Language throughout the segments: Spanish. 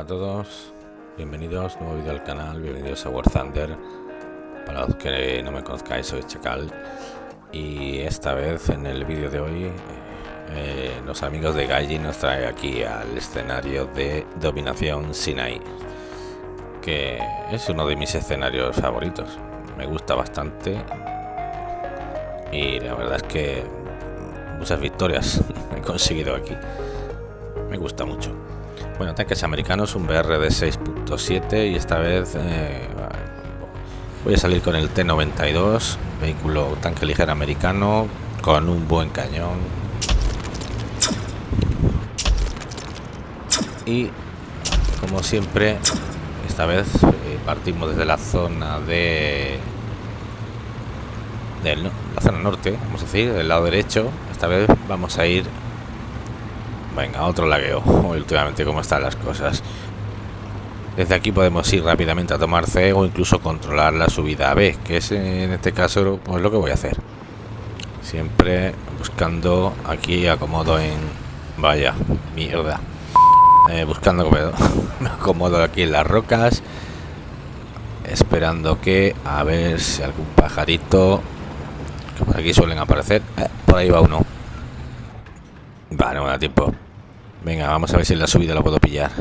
Hola a todos, bienvenidos, nuevo vídeo al canal, bienvenidos a War Thunder. Para los que no me conozcáis, soy Chacal. Y esta vez, en el vídeo de hoy, eh, los amigos de Gaiji nos trae aquí al escenario de Dominación Sinai. Que es uno de mis escenarios favoritos. Me gusta bastante. Y la verdad es que muchas victorias he conseguido aquí. Me gusta mucho. Bueno, tanques americanos, un BR de 6.7 y esta vez eh, voy a salir con el T-92, vehículo tanque ligero americano con un buen cañón. Y como siempre, esta vez eh, partimos desde la zona de, de la zona norte, vamos a decir, del lado derecho. Esta vez vamos a ir Venga, otro lagueo. Últimamente cómo están las cosas. Desde aquí podemos ir rápidamente a tomar C o incluso controlar la subida a B, que es en este caso pues lo que voy a hacer. Siempre buscando aquí acomodo en... Vaya, mierda. Eh, buscando me acomodo aquí en las rocas. Esperando que a ver si algún pajarito... Que por aquí suelen aparecer. Eh, por ahí va uno. Vale, no me da tiempo. Venga, vamos a ver si en la subida lo puedo pillar.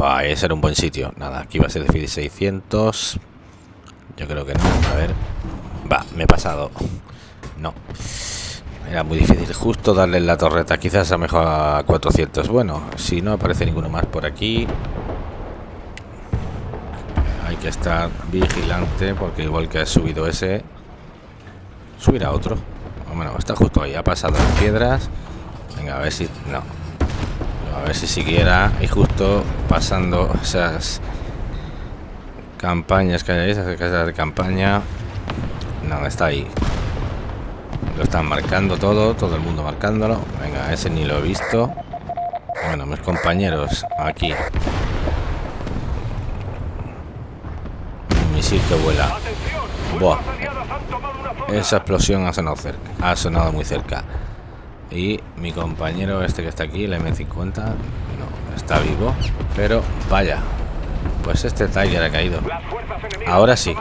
Va, ese era un buen sitio. Nada, aquí va a ser de 600. Yo creo que no. A ver. Va, me he pasado. No. Era muy difícil justo darle en la torreta. Quizás a mejor a 400. Bueno, si no aparece ninguno más por aquí. Hay que estar vigilante porque igual que ha subido ese, subirá otro. Está justo ahí. Ha pasado las piedras. Venga, a ver si... No, a ver si siquiera y justo pasando esas campañas que hay esas casas de campaña. No está ahí. Lo están marcando todo todo el mundo marcándolo. Venga ese ni lo he visto. Bueno mis compañeros aquí. Un misil que vuela. Buah. esa explosión ha sonado cerca ha sonado muy cerca y mi compañero este que está aquí el M50 no está vivo pero vaya pues este Tiger ha caído. Ahora sí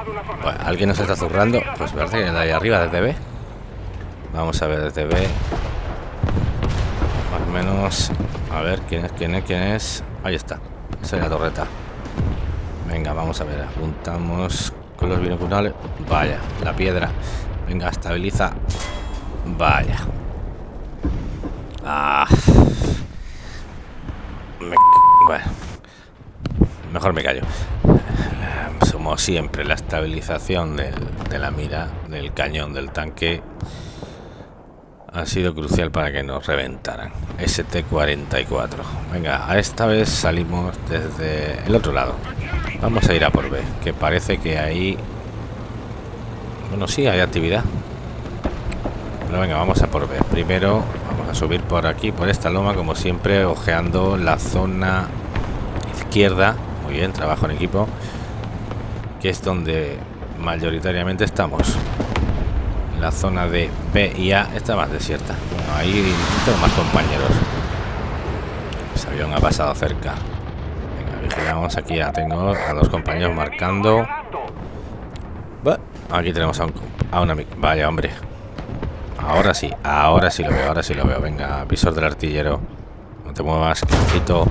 alguien nos está zurrando pues parece que de ahí arriba desde B vamos a ver desde B más o menos a ver quién es quién es quién es ahí está esa es la torreta. Venga vamos a ver apuntamos con los binoculares. Vaya la piedra. Venga estabiliza. Vaya Ah. Bueno. Mejor me callo. Como siempre, la estabilización de la mira, del cañón, del tanque, ha sido crucial para que nos reventaran. ST-44. Venga, a esta vez salimos desde el otro lado. Vamos a ir a por B, que parece que ahí... Bueno, sí, hay actividad. Pero venga, vamos a por B. Primero subir por aquí, por esta loma, como siempre, ojeando la zona izquierda. Muy bien, trabajo en equipo. Que es donde mayoritariamente estamos. La zona de B y A está más desierta. Bueno, ahí tengo más compañeros. Ese avión ha pasado cerca. Venga, vigilamos aquí. Ya tengo a los compañeros marcando. Aquí tenemos a un, a un amigo. Vaya, hombre. Ahora sí, ahora sí lo veo, ahora sí lo veo. Venga, visor del artillero. No te muevas, quito.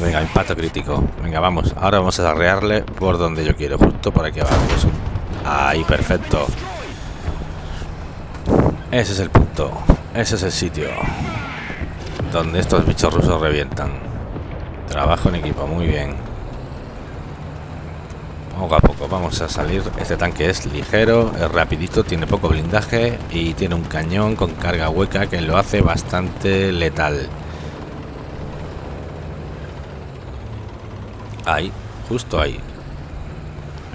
Venga, impacto crítico. Venga, vamos. Ahora vamos a arrearle por donde yo quiero. Justo por aquí abajo. Ahí, perfecto. Ese es el punto. Ese es el sitio. Donde estos bichos rusos revientan. Trabajo en equipo, muy bien poco a poco vamos a salir. Este tanque es ligero es rapidito tiene poco blindaje y tiene un cañón con carga hueca que lo hace bastante letal. Ahí justo ahí.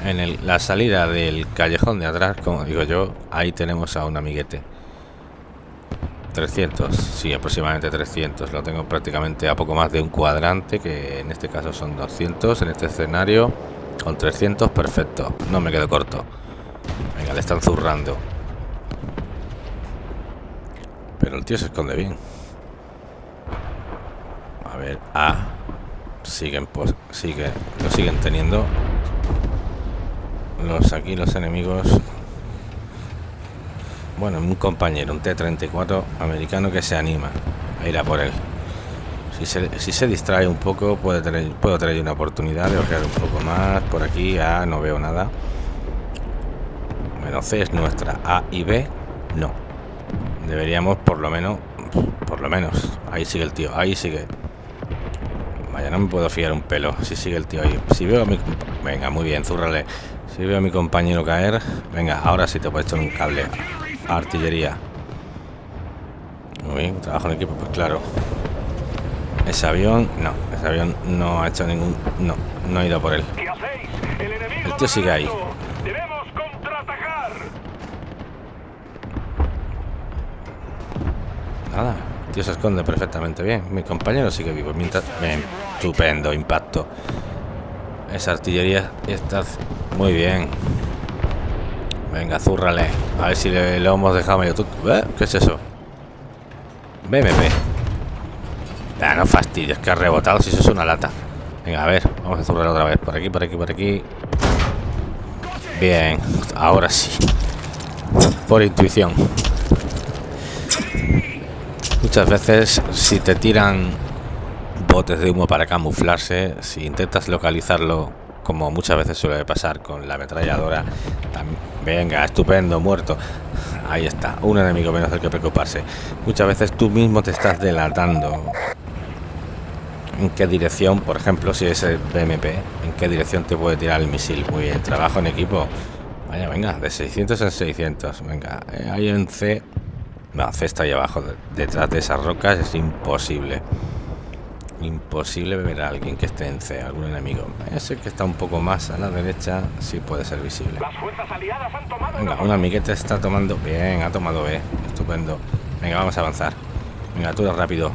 En la salida del callejón de atrás como digo yo ahí tenemos a un amiguete. 300 sí aproximadamente 300 lo tengo prácticamente a poco más de un cuadrante que en este caso son 200 en este escenario con 300, perfecto. No me quedo corto. Venga, le están zurrando. Pero el tío se esconde bien. A ver, A. siguen pues sigue lo siguen teniendo los aquí los enemigos bueno un compañero un T-34 americano que se anima a ir a por él si se, distrae un poco puede tener puedo tener una oportunidad de ojear un poco más por aquí A no veo nada. Menos C es nuestra A y B no. Deberíamos por lo menos por lo menos ahí sigue el tío ahí sigue. Vaya no me puedo fiar un pelo si sigue el tío ahí. Si veo a mi venga muy bien zúrrale. Si veo a mi compañero caer venga ahora sí te puedo echar un cable artillería. Muy bien trabajo en equipo pues claro ese avión no ese avión no ha hecho ningún no no ha ido por él. El tío sigue ahí. nada el tío se esconde perfectamente bien. Mi compañero sigue vivo mientras bien, estupendo impacto. Esa artillería está muy bien. Venga, zúrrale. A ver si le, hemos dejado medio ¿Eh? ¿Qué es eso? BMP. Ah, no fastidies, que ha rebotado si eso es una lata. Venga, a ver, vamos a zurrar otra vez. Por aquí, por aquí, por aquí. Bien, ahora sí. Por intuición. Muchas veces, si te tiran botes de humo para camuflarse, si intentas localizarlo como muchas veces suele pasar con la ametralladora. venga, estupendo, muerto. Ahí está, un enemigo menos del que preocuparse. Muchas veces tú mismo te estás delatando. ¿En qué dirección, por ejemplo, si es el BMP, en qué dirección te puede tirar el misil? Muy bien, trabajo en equipo. Vaya, venga, de 600 en 600. Venga, eh, ahí en C. No, C está ahí abajo, detrás de esas rocas, es imposible. Imposible ver a alguien que esté en C, algún enemigo. Ese que está un poco más a la derecha sí puede ser visible. Venga, un amiguete está tomando... Bien, ha tomado B. Estupendo. Venga, vamos a avanzar. Venga, tú rápido.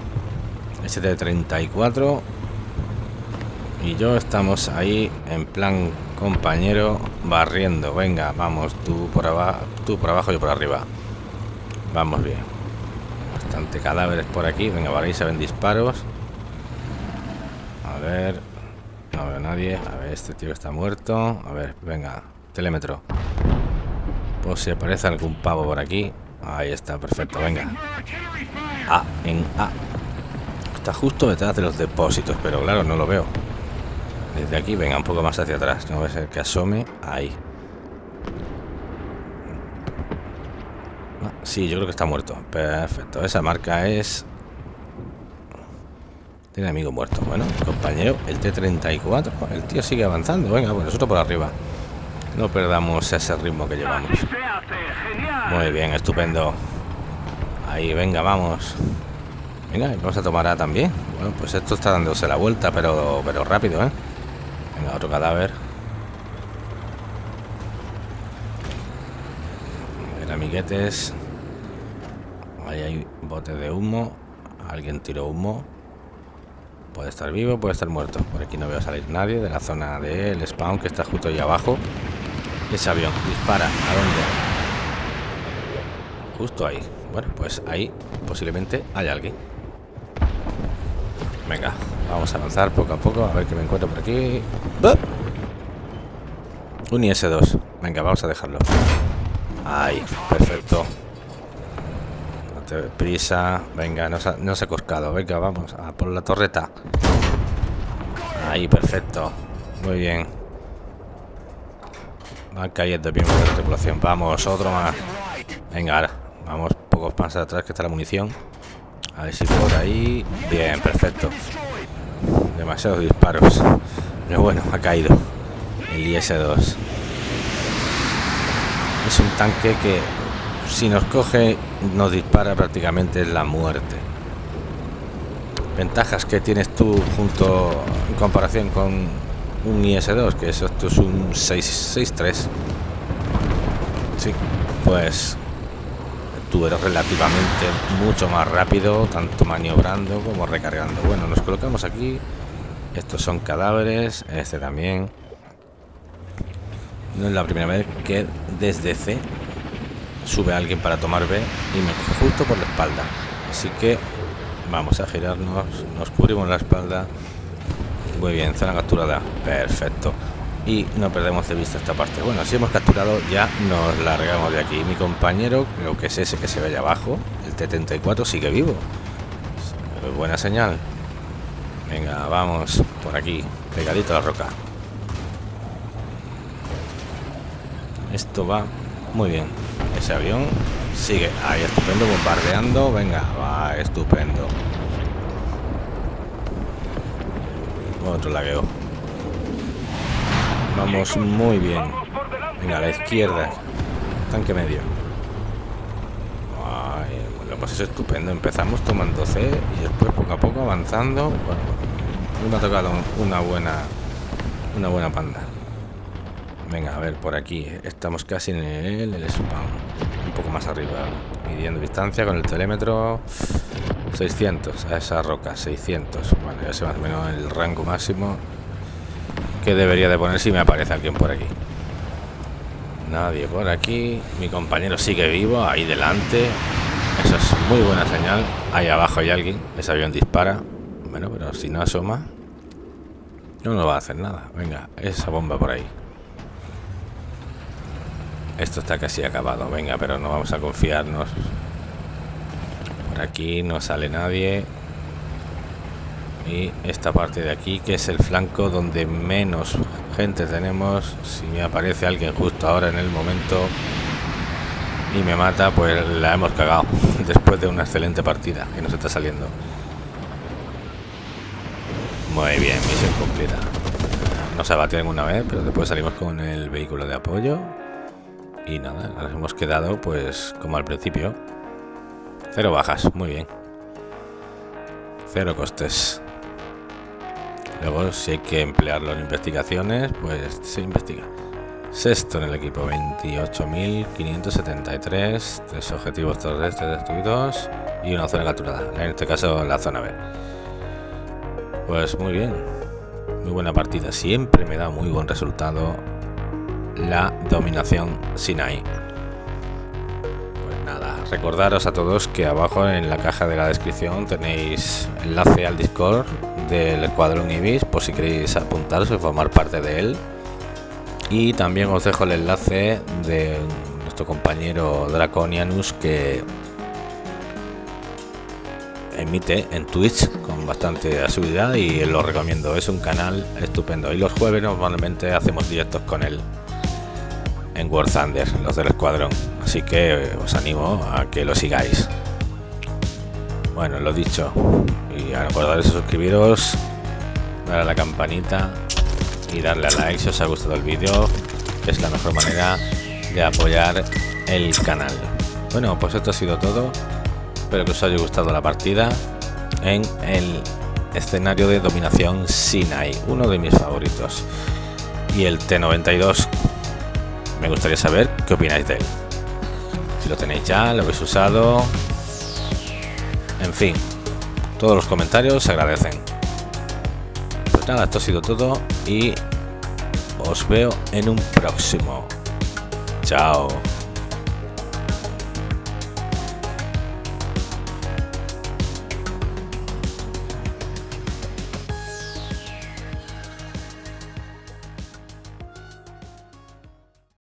ST-34. Y yo estamos ahí en plan compañero barriendo. Venga, vamos, tú por abajo, tú por abajo, yo por arriba. Vamos bien. Bastante cadáveres por aquí. Venga, vale, ahí se ven disparos. A ver. No veo a nadie. A ver, este tío está muerto. A ver, venga. Telémetro. Pues si aparece algún pavo por aquí. Ahí está, perfecto, venga. A, en A. Está justo detrás de los depósitos, pero claro, no lo veo. Desde aquí, venga, un poco más hacia atrás. No va a ser que asome. Ahí. Ah, sí, yo creo que está muerto. Perfecto. Esa marca es tiene amigo muerto. Bueno, compañero, el T-34. El tío sigue avanzando. Venga, pues nosotros por arriba. No perdamos ese ritmo que llevamos. Muy bien, estupendo. Ahí, venga, vamos. Venga, vamos a tomar A también. Bueno, pues esto está dándose la vuelta, pero, pero rápido, ¿eh? Venga, otro cadáver. ver, amiguetes. Ahí hay bote de humo. Alguien tiró humo. Puede estar vivo, puede estar muerto. Por aquí no veo salir nadie de la zona del spawn que está justo ahí abajo. Ese avión dispara. ¿A dónde? Justo ahí. Bueno, pues ahí posiblemente hay alguien. Venga, vamos a avanzar poco a poco. A ver qué me encuentro por aquí. Un IS-2. Venga, vamos a dejarlo. Ahí, perfecto prisa. Venga, no se, no se ha coscado. Venga, vamos a por la torreta. Ahí, perfecto. Muy bien. Van cayendo bien de la tripulación. Vamos, otro más. Venga, ahora. Vamos pocos más atrás que está la munición. A ver si por ahí. Bien, perfecto. Demasiados disparos. Pero bueno, ha caído. El IS-2. Es un tanque que si nos coge, nos dispara prácticamente la muerte. Ventajas que tienes tú junto en comparación con un IS-2, que eso esto es un 663. Sí, pues tú eres relativamente mucho más rápido, tanto maniobrando como recargando. Bueno, nos colocamos aquí. Estos son cadáveres, este también. No es la primera vez que desde C sube alguien para tomar B y me coge justo por la espalda. Así que vamos a girarnos, nos cubrimos la espalda Muy bien, zona capturada. Perfecto. Y no perdemos de vista esta parte. Bueno, si hemos capturado, ya nos largamos de aquí. Mi compañero, creo que es ese que se ve allá abajo, el T-34, sigue vivo. Buena señal. Venga, vamos por aquí, pegadito a la roca. Esto va muy bien. Ese avión sigue ahí, estupendo, bombardeando. Venga, va, estupendo. Otro lagueo. Vamos muy bien. Venga, a la izquierda. Tanque medio. Ay, bueno, pues es estupendo. Empezamos tomando C y después poco a poco avanzando. Bueno, me ha tocado una buena una buena panda. Venga, a ver, por aquí. Estamos casi en el, el spam. Un poco más arriba. Midiendo distancia con el telémetro. 600 a esa roca. 600. Bueno, ya sé más o menos el rango máximo que debería de poner si me aparece alguien por aquí. Nadie por aquí. Mi compañero sigue vivo. Ahí delante. Eso es muy buena señal. Ahí abajo hay alguien. Ese avión dispara. Bueno, pero si no asoma... No nos va a hacer nada. Venga, esa bomba por ahí. Esto está casi acabado. Venga, pero no vamos a confiarnos. Por aquí no sale nadie. Y esta parte de aquí, que es el flanco donde menos gente tenemos. Si me aparece alguien justo ahora en el momento y me mata, pues la hemos cagado. Después de una excelente partida que nos está saliendo. Muy bien, misión cumplida. No se ha batido ninguna vez, pero después salimos con el vehículo de apoyo y nada, nos hemos quedado pues como al principio. Cero bajas, muy bien. Cero costes. Luego si hay que emplearlo en investigaciones, pues se investiga. Sexto en el equipo, 28.573, tres objetivos terrestres destruidos y una zona capturada, en este caso la zona B. Pues muy bien, muy buena partida, siempre me da muy buen resultado la dominación Sinai. Pues nada, recordaros a todos que abajo en la caja de la descripción tenéis enlace al Discord del Escuadrón Ibis por si queréis apuntaros y formar parte de él. Y también os dejo el enlace de nuestro compañero Draconianus que emite en Twitch con bastante asiduidad y lo recomiendo. Es un canal estupendo. Y los jueves normalmente hacemos directos con él en War Thunder, los del escuadrón. Así que os animo a que lo sigáis. Bueno, lo dicho. Y acordaros de suscribiros, darle a la campanita y darle a like si os ha gustado el vídeo, que es la mejor manera de apoyar el canal. Bueno, pues esto ha sido todo. Espero que os haya gustado la partida en el escenario de dominación Sinai, uno de mis favoritos. Y el T92 me gustaría saber qué opináis de él. Si lo tenéis ya, lo habéis usado. En fin, todos los comentarios se agradecen. Pues nada, esto ha sido todo y os veo en un próximo. Chao.